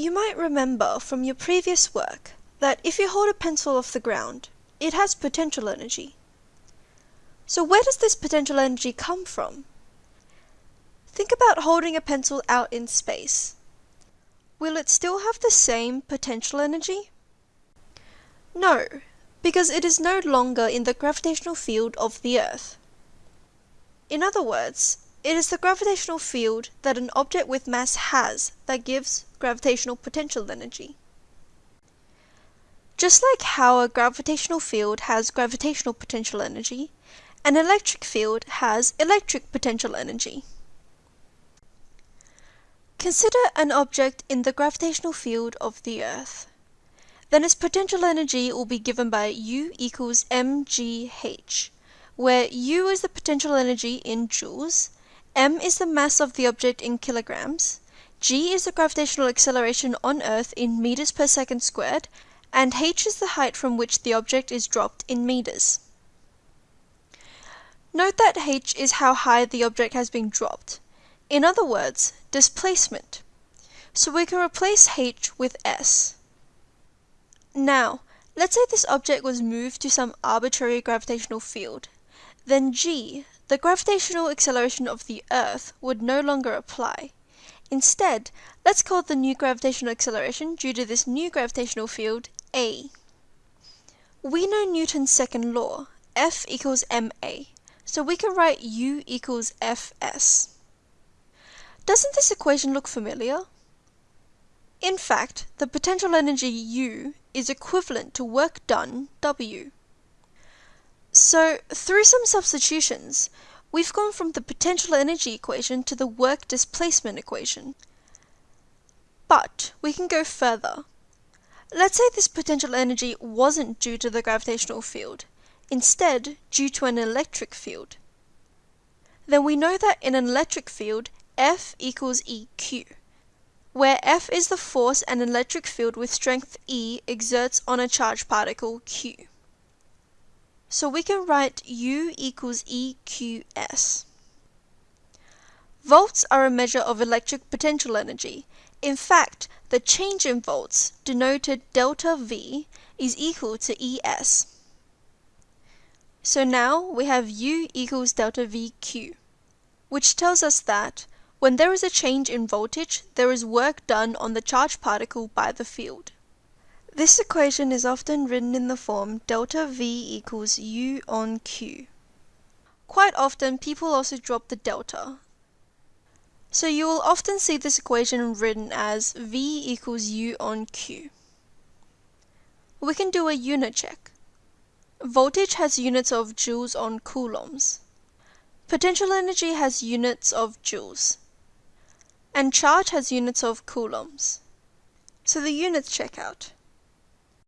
You might remember from your previous work that if you hold a pencil off the ground, it has potential energy. So where does this potential energy come from? Think about holding a pencil out in space. Will it still have the same potential energy? No, because it is no longer in the gravitational field of the Earth. In other words, it is the gravitational field that an object with mass has that gives gravitational potential energy. Just like how a gravitational field has gravitational potential energy, an electric field has electric potential energy. Consider an object in the gravitational field of the Earth. Then its potential energy will be given by U equals mgh, where U is the potential energy in joules, m is the mass of the object in kilograms, g is the gravitational acceleration on Earth in meters per second squared, and h is the height from which the object is dropped in meters. Note that h is how high the object has been dropped. In other words, displacement. So we can replace h with s. Now, let's say this object was moved to some arbitrary gravitational field. Then g, the gravitational acceleration of the Earth, would no longer apply. Instead, let's call the new gravitational acceleration due to this new gravitational field a. We know Newton's second law, F equals ma, so we can write U equals Fs. Doesn't this equation look familiar? In fact, the potential energy U is equivalent to work done W. So, through some substitutions, we've gone from the potential energy equation to the work displacement equation. But we can go further. Let's say this potential energy wasn't due to the gravitational field, instead due to an electric field. Then we know that in an electric field, F equals EQ, where F is the force an electric field with strength E exerts on a charged particle Q. So we can write U equals EQS. Volts are a measure of electric potential energy. In fact, the change in volts, denoted delta V, is equal to ES. So now we have U equals delta VQ, which tells us that when there is a change in voltage, there is work done on the charged particle by the field. This equation is often written in the form delta V equals U on Q. Quite often people also drop the delta. So you will often see this equation written as V equals U on Q. We can do a unit check. Voltage has units of joules on coulombs. Potential energy has units of joules. And charge has units of coulombs. So the units check out.